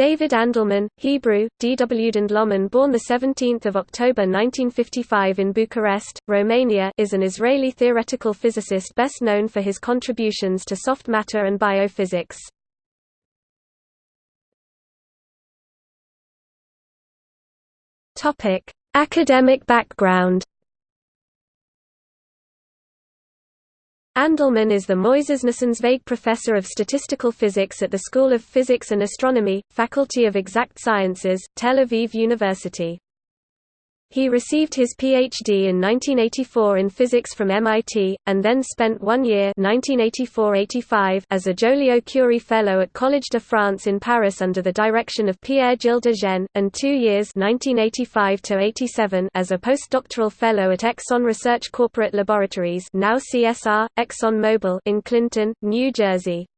David Andelman, Hebrew, Dwd Loman born 17 October 1955 in Bucharest, Romania is an Israeli theoretical physicist best known for his contributions to soft matter and biophysics. Academic background Andelman is the Moyses Nussenzveig Professor of Statistical Physics at the School of Physics and Astronomy, Faculty of Exact Sciences, Tel Aviv University. He received his Ph.D. in 1984 in physics from MIT, and then spent one year 1984 as a Joliot-Curie Fellow at Collège de France in Paris under the direction of Pierre-Gilles de Gennes, and two years 1985 as a postdoctoral fellow at Exxon Research Corporate Laboratories now CSR, Exxon Mobil in Clinton, New Jersey.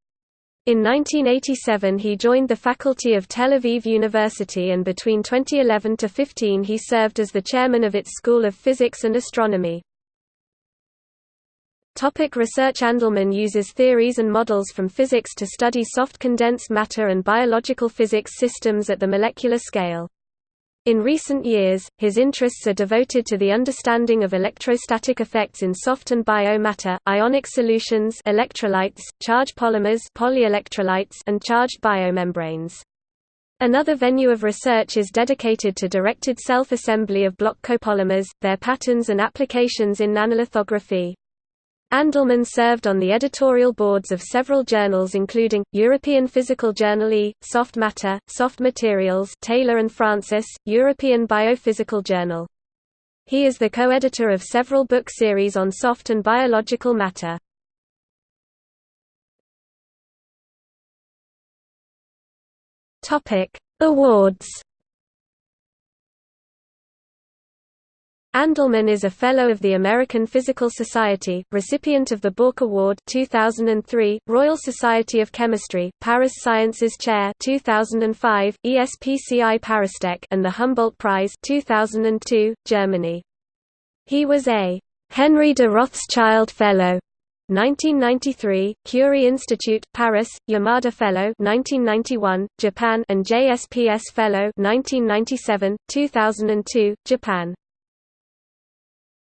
In 1987 he joined the faculty of Tel Aviv University and between 2011 to 15 he served as the chairman of its School of Physics and Astronomy. Topic research Andelman uses theories and models from physics to study soft condensed matter and biological physics systems at the molecular scale. In recent years, his interests are devoted to the understanding of electrostatic effects in soft and bio-matter, ionic solutions electrolytes, charged polymers polyelectrolytes, and charged biomembranes. Another venue of research is dedicated to directed self-assembly of block copolymers, their patterns and applications in nanolithography. Andelman served on the editorial boards of several journals including, European Physical Journal E, Soft Matter, Soft Materials Taylor and Francis, European Biophysical Journal. He is the co-editor of several book series on soft and biological matter. Awards Andelman is a Fellow of the American Physical Society, recipient of the Bourke Award 2003, Royal Society of Chemistry, Paris Sciences Chair 2005, ESPCI Paristech and the Humboldt Prize 2002, Germany. He was a Henry de Rothschild Fellow 1993, Curie Institute, Paris, Yamada Fellow 1991, Japan and JSPS Fellow 1997, 2002, Japan.